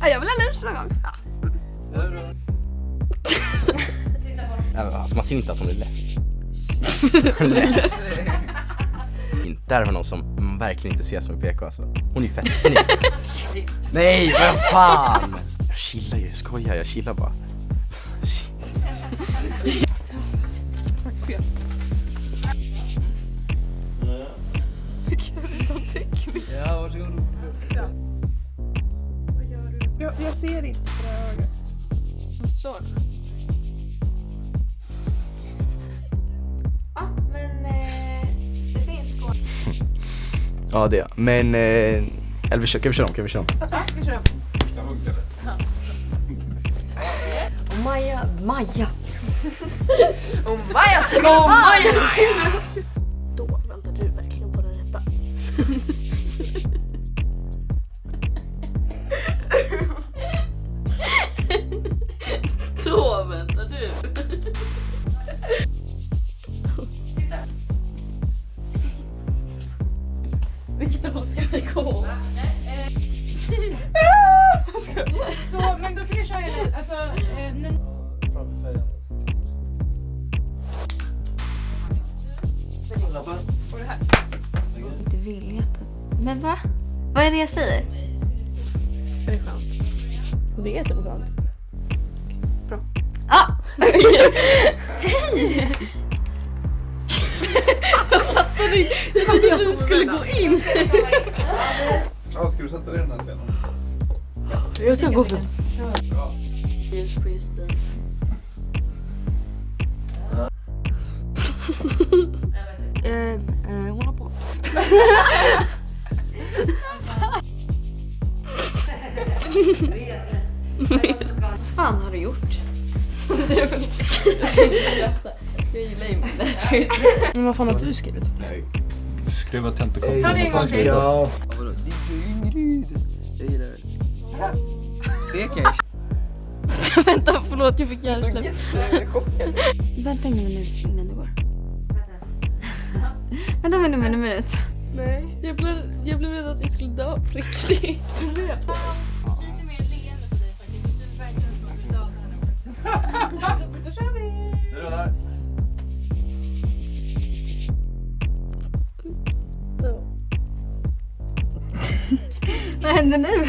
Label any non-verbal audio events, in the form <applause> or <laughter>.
Ja, <laughs> jag vill ha lunch någon gång. Ja. Alltså man ser inte att hon är less. <laughs> less. Där har någon som man verkligen inte ser som en PK alltså. Hon är fett snygg. Nej, vad fan! Jag chillar ju, jag skojar, jag chillar bara. Ja, varsågod. Jag, jag ser inte på det här ögat. Så. Ja, men eh, det finns skål. Ja det är. Men, eh, eller vi kör, kan vi köra om? Kan vi köra om? Vi kör. Och Maja, Maja. <laughs> Och Maja Och Maja Då Vilket håll ska vi gå? Så, men då kan vi köra hela, alltså, eh. Du vill jätte... Men va? Vad är det jag säger? Det är skönt. Det är jätteskönt. Hej! jag fattade inte. Jag trodde att du skulle gå in. Ja, ska du sätta dig i den här scenen? Jag ska gå för... Ja. Ljus på Justin. Eh, eh, hon har på. Vad fan har du gjort? Jag gillar ju Läsfritt. Men vad fan har du skrivit? Nej. Skruva tentakoll. Ta det en gång till. Ja. Vadå? Det är ju Ingrid. Jag gillar det. Det kan jag <laughs> Vänta, förlåt jag fick hjärnsläpp. Vänta en minut innan du går. Vänta en minut, en minut. Nej. Jag blev, jag blev rädd att jag skulle dö på kendini